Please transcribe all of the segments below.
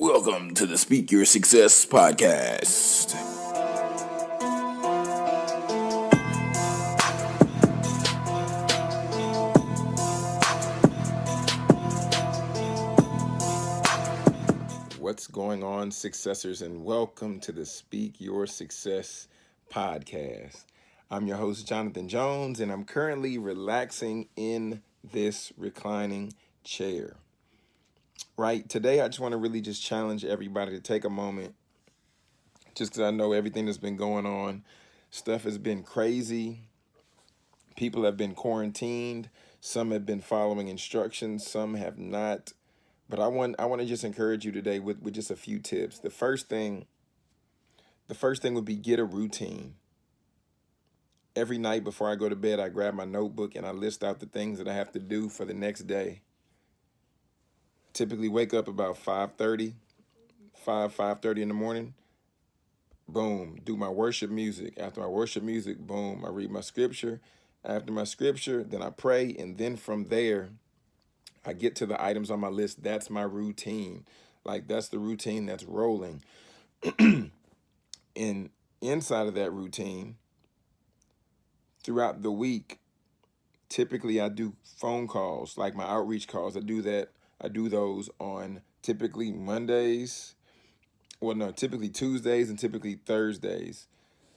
Welcome to the Speak Your Success podcast. What's going on, successors, and welcome to the Speak Your Success podcast. I'm your host, Jonathan Jones, and I'm currently relaxing in this reclining chair. Right, today I just want to really just challenge everybody to take a moment, just because I know everything that's been going on. Stuff has been crazy. People have been quarantined. Some have been following instructions. Some have not. But I want I want to just encourage you today with, with just a few tips. The first thing, the first thing would be get a routine. Every night before I go to bed, I grab my notebook and I list out the things that I have to do for the next day. Typically wake up about 5.30, 5, 5.30 in the morning. Boom, do my worship music. After my worship music, boom, I read my scripture. After my scripture, then I pray. And then from there, I get to the items on my list. That's my routine. Like that's the routine that's rolling. and inside of that routine, throughout the week, typically I do phone calls, like my outreach calls. I do that. I do those on typically Mondays. Well, no, typically Tuesdays and typically Thursdays.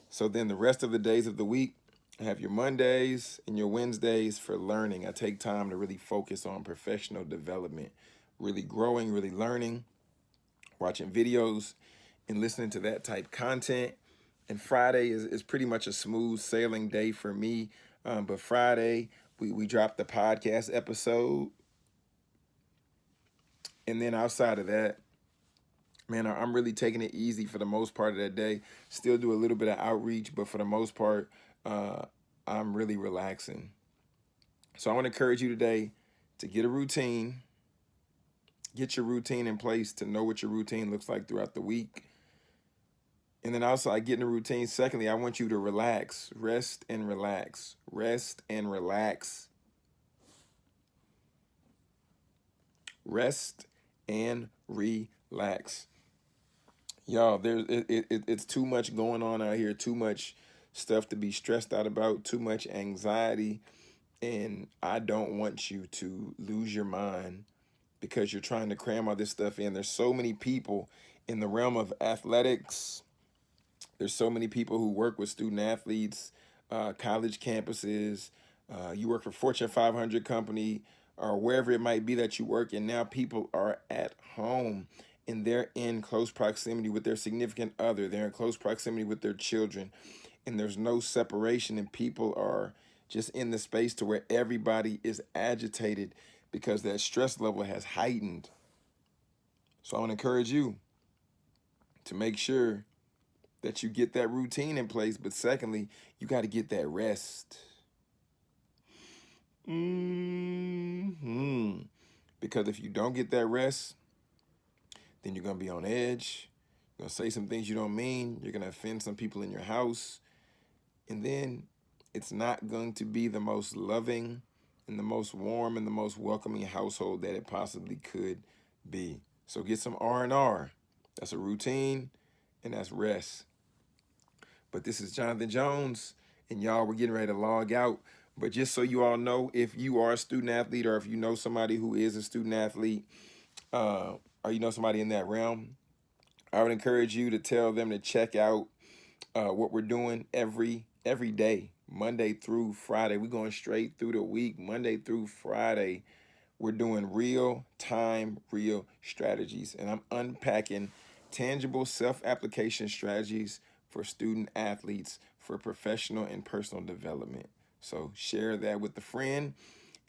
So then the rest of the days of the week, I have your Mondays and your Wednesdays for learning. I take time to really focus on professional development, really growing, really learning, watching videos and listening to that type content. And Friday is, is pretty much a smooth sailing day for me. Um, but Friday, we, we dropped the podcast episode. And then outside of that, man, I'm really taking it easy for the most part of that day. Still do a little bit of outreach, but for the most part, uh, I'm really relaxing. So I want to encourage you today to get a routine, get your routine in place to know what your routine looks like throughout the week. And then also I get in a routine. Secondly, I want you to relax, rest and relax, rest and relax. Rest and relax. Y'all, there's it, it, it's too much going on out here, too much stuff to be stressed out about, too much anxiety. And I don't want you to lose your mind because you're trying to cram all this stuff in. There's so many people in the realm of athletics. There's so many people who work with student athletes, uh, college campuses. Uh, you work for Fortune 500 company or wherever it might be that you work. And now people are at home and they're in close proximity with their significant other. They're in close proximity with their children and there's no separation and people are just in the space to where everybody is agitated because that stress level has heightened. So I want to encourage you to make sure that you get that routine in place. But secondly, you got to get that rest. Mm -hmm. Because if you don't get that rest, then you're going to be on edge. You're going to say some things you don't mean. You're going to offend some people in your house. And then it's not going to be the most loving and the most warm and the most welcoming household that it possibly could be. So get some R&R. That's a routine and that's rest. But this is Jonathan Jones and y'all, we're getting ready to log out. But just so you all know, if you are a student athlete or if you know somebody who is a student athlete uh, or you know somebody in that realm, I would encourage you to tell them to check out uh, what we're doing every every day, Monday through Friday. We're going straight through the week, Monday through Friday. We're doing real time, real strategies. And I'm unpacking tangible self-application strategies for student athletes for professional and personal development. So share that with a friend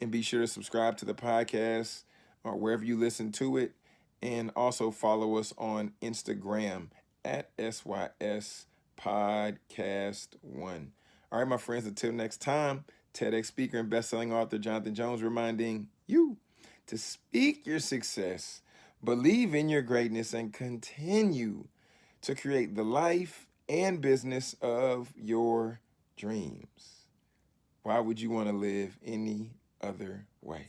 and be sure to subscribe to the podcast or wherever you listen to it. And also follow us on Instagram at SYS Podcast One. All right, my friends, until next time, TEDx speaker and best-selling author Jonathan Jones reminding you to speak your success, believe in your greatness, and continue to create the life and business of your dreams. Why would you want to live any other way?